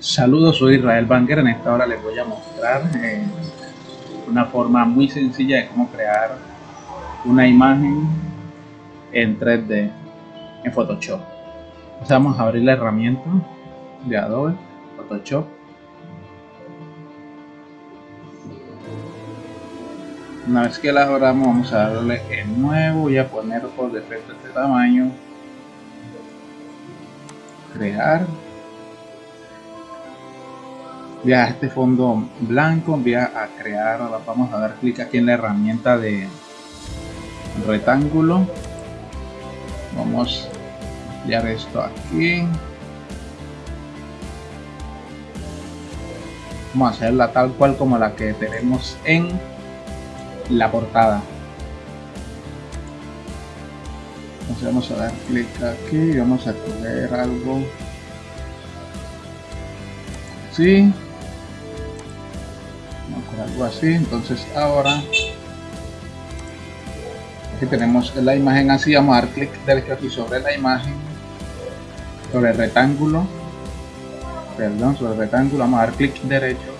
Saludos, soy Israel Banger. En esta hora les voy a mostrar eh, una forma muy sencilla de cómo crear una imagen en 3D en Photoshop. vamos a abrir la herramienta de Adobe Photoshop. Una vez que la abramos, vamos a darle en nuevo y a poner por defecto este tamaño. Crear a este fondo blanco, voy a crear, vamos a dar clic aquí en la herramienta de rectángulo, vamos a enviar esto aquí, vamos a hacerla tal cual como la que tenemos en la portada. Entonces vamos a dar clic aquí y vamos a coger algo. Así algo así. Entonces ahora aquí tenemos la imagen así. Vamos a dar clic derecho aquí sobre la imagen sobre el rectángulo. Perdón sobre el rectángulo. Vamos a dar clic derecho.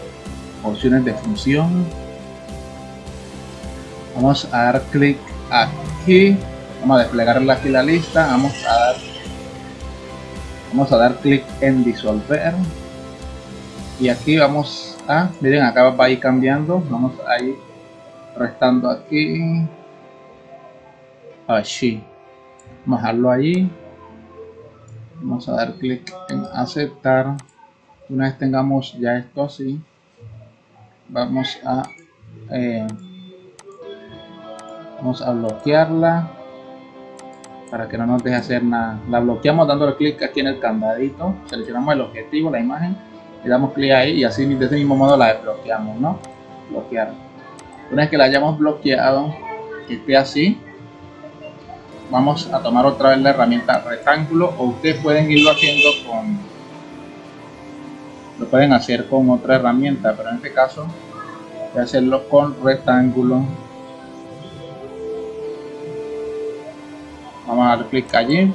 Opciones de función. Vamos a dar clic aquí. Vamos a desplegar aquí la lista. Vamos a dar vamos a dar clic en disolver. Y aquí vamos miren acá va a ir cambiando. Vamos a ir restando aquí. Así vamos a dejarlo ahí. Vamos a dar clic en aceptar. Una vez tengamos ya esto así vamos a eh, vamos a bloquearla para que no nos deje hacer nada. La bloqueamos dándole clic aquí en el candadito. Seleccionamos el objetivo la imagen le damos clic ahí y así de ese mismo modo la desbloqueamos, ¿no? Bloquear. Una vez que la hayamos bloqueado, que esté así, vamos a tomar otra vez la herramienta rectángulo o ustedes pueden irlo haciendo con lo pueden hacer con otra herramienta pero en este caso voy a hacerlo con rectángulo vamos a dar clic allí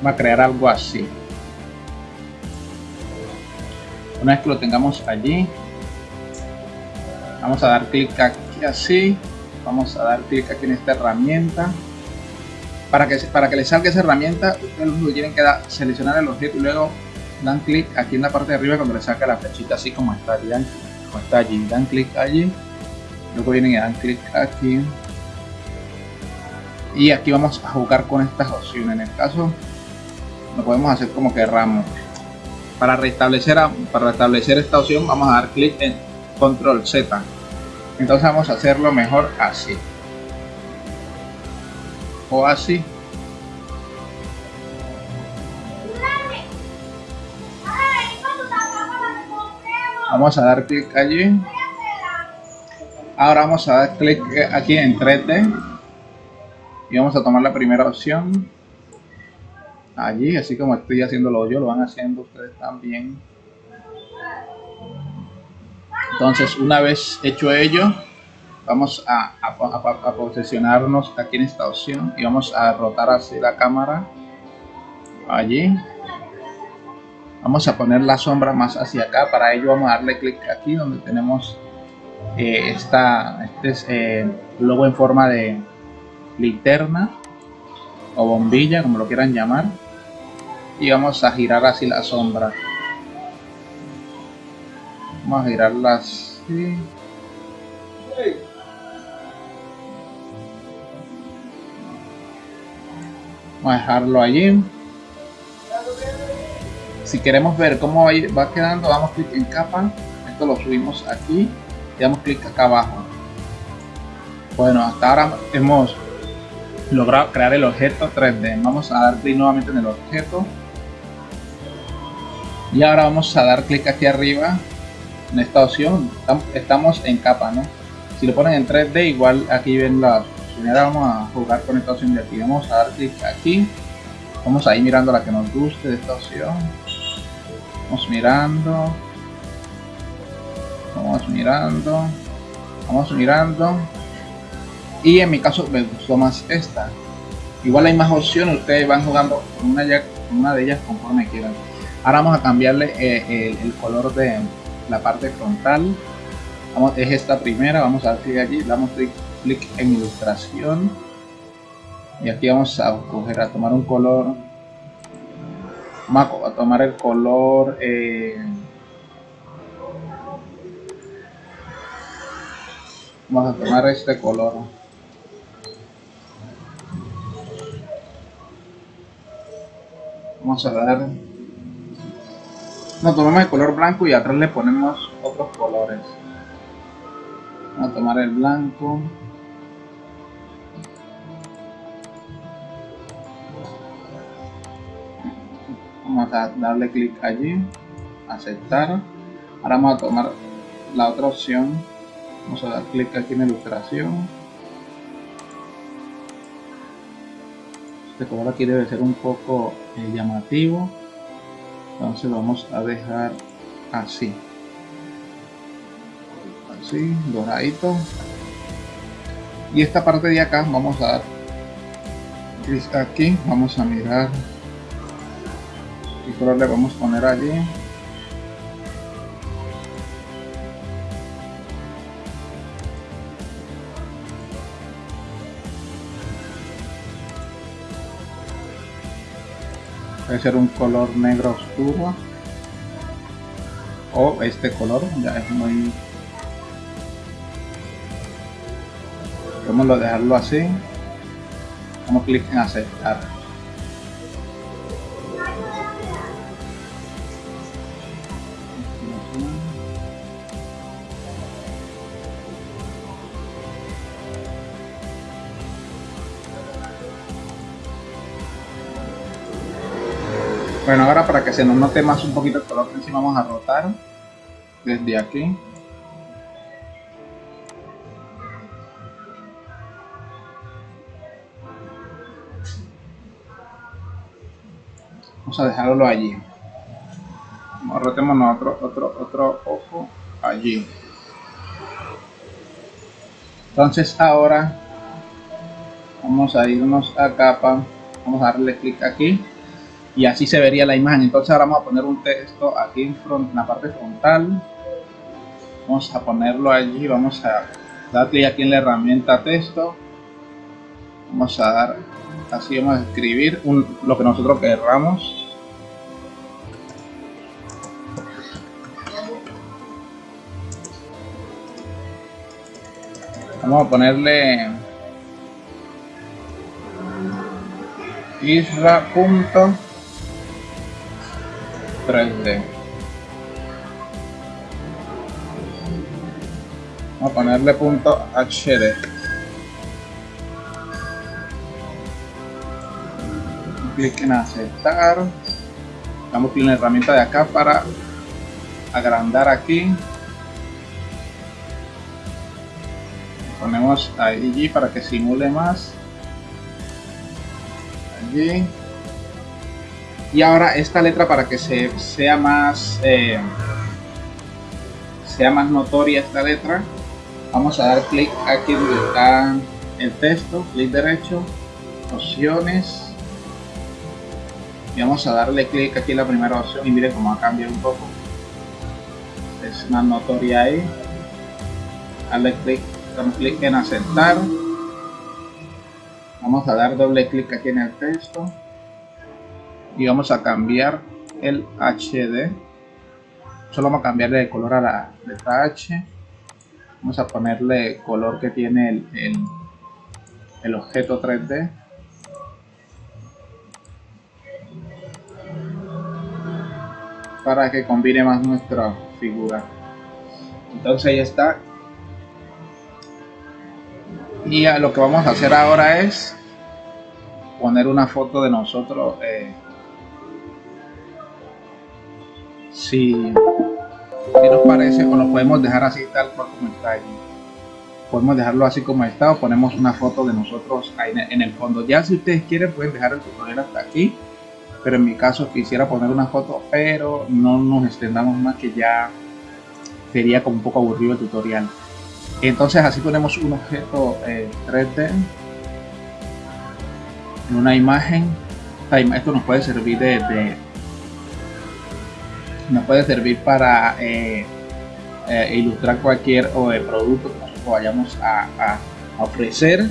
Vamos a crear algo así. Una vez que lo tengamos allí, vamos a dar clic aquí así. Vamos a dar clic aquí en esta herramienta. Para que, para que les salga esa herramienta, ustedes lo tienen que dar, seleccionar el objeto y luego dan clic aquí en la parte de arriba cuando le saca la flechita así como está allí. Como está allí. Dan clic allí. Luego vienen y dan clic aquí. Y aquí vamos a jugar con estas opciones. En el caso lo podemos hacer como querramos para restablecer para restablecer esta opción vamos a dar clic en control z. Entonces vamos a hacerlo mejor así. O así. Vamos a dar clic allí. Ahora vamos a dar clic aquí en 3D y vamos a tomar la primera opción allí, así como estoy haciéndolo yo, lo van haciendo ustedes también. Entonces, una vez hecho ello, vamos a, posicionarnos aquí en esta opción y vamos a rotar así la cámara allí. Vamos a poner la sombra más hacia acá, para ello vamos a darle clic aquí donde tenemos eh, esta, este es, eh, logo en forma de linterna o bombilla, como lo quieran llamar y vamos a girar así la sombra. Vamos a girarla así. Vamos a dejarlo allí. Si queremos ver cómo va quedando damos clic en capa. Esto lo subimos aquí y damos clic acá abajo. Bueno hasta ahora hemos logrado crear el objeto 3D vamos a dar clic nuevamente en el objeto y ahora vamos a dar clic aquí arriba en esta opción. Estamos en capa no si lo ponen en 3d igual aquí ven la opción. Vamos a jugar con esta opción de aquí. Vamos a dar clic aquí. Vamos a ir mirando la que nos guste de esta opción. Vamos mirando. Vamos mirando. Vamos mirando. Y en mi caso me gustó más esta. Igual hay más opciones. Ustedes van jugando una, una de ellas conforme quieran ahora vamos a cambiarle eh, el, color de la parte frontal. Es esta primera vamos a dar allí damos clic, clic en ilustración. Y aquí vamos a coger a tomar un color vamos a tomar el color eh, vamos a tomar este color. Vamos a dar no tomamos el color blanco y atrás le ponemos otros colores. Vamos a tomar el blanco. Vamos a darle clic allí aceptar. Ahora vamos a tomar la otra opción. Vamos a dar clic aquí en ilustración. Este color aquí debe ser un poco eh, llamativo entonces vamos a dejar así. Así doradito. Y esta parte de acá vamos a dar aquí. Vamos a mirar qué color le vamos a poner allí puede ser un color negro oscuro. O este color ya es muy podemos dejarlo así. Damos clic en aceptar Bueno, ahora para que se nos note más un poquito el color encima vamos a rotar desde aquí. Vamos a dejarlo allí. Rotemos otro, otro, otro ojo allí. Entonces ahora vamos a irnos a capa. Vamos a darle clic aquí y así se vería la imagen. Entonces ahora vamos a poner un texto aquí en, front, en la parte frontal. Vamos a ponerlo allí vamos a dar clic aquí en la herramienta texto. Vamos a dar así vamos a escribir lo que nosotros querramos. Vamos a ponerle isra. 3D. Vamos a ponerle punto HD. Clic en aceptar. Damos clic en la herramienta de acá para agrandar aquí. Ponemos allí para que simule más. Allí y ahora esta letra para que se, sea más eh, sea más notoria esta letra vamos a dar clic aquí donde está el texto clic derecho opciones. Y vamos a darle clic aquí en la primera opción y mire cómo ha cambiado un poco. Es más notoria ahí. Darle clic damos clic en aceptar. Vamos a dar doble clic aquí en el texto y vamos a cambiar el HD solo vamos a cambiarle de color a la letra H. Vamos a ponerle color que tiene el, el, objeto 3D para que combine más nuestra figura. Entonces ahí está. Y lo que vamos a hacer ahora es poner una foto de nosotros eh, si, nos parece o lo podemos dejar así tal cual como está allí podemos dejarlo así como está o ponemos una foto de nosotros ahí en el fondo. Ya si ustedes quieren pueden dejar el tutorial hasta aquí pero en mi caso quisiera poner una foto pero no nos extendamos más que ya sería como un poco aburrido el tutorial. Entonces así ponemos un objeto 3D eh, en una imagen. Esto nos puede servir de, nos puede servir para eh, eh, ilustrar cualquier o, producto que nosotros vayamos a, ofrecer.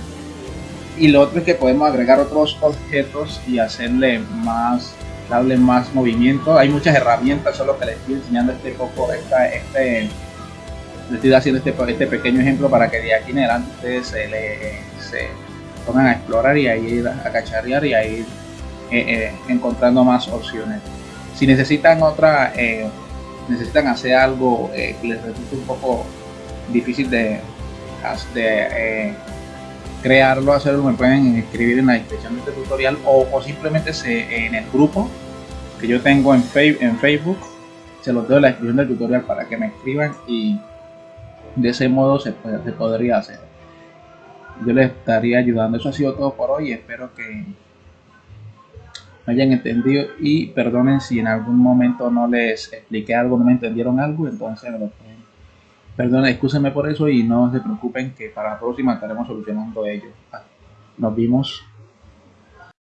Y lo otro es que podemos agregar otros objetos y hacerle más darle más movimiento. Hay muchas herramientas, solo que les estoy enseñando este poco, esta, este, estoy haciendo este, este pequeño ejemplo para que de aquí en adelante ustedes se, le, se pongan a explorar y a ir a cacharrear y a ir eh, encontrando más opciones. Si necesitan otra, eh, necesitan hacer algo que les resulte un poco difícil de, de crearlo, hacerlo, me pueden escribir en la descripción de este tutorial o, simplemente se, en el grupo que yo tengo en, en Facebook, se los doy en la descripción del tutorial para que me escriban y de ese modo se, se podría hacer. Yo les estaría ayudando. Eso ha sido todo por hoy. Espero que hayan entendido y perdonen si en algún momento no les expliqué algo, no me entendieron algo, entonces me lo pueden Perdón, excúsenme por eso y no se preocupen que para la próxima estaremos solucionando ello. Nos vimos.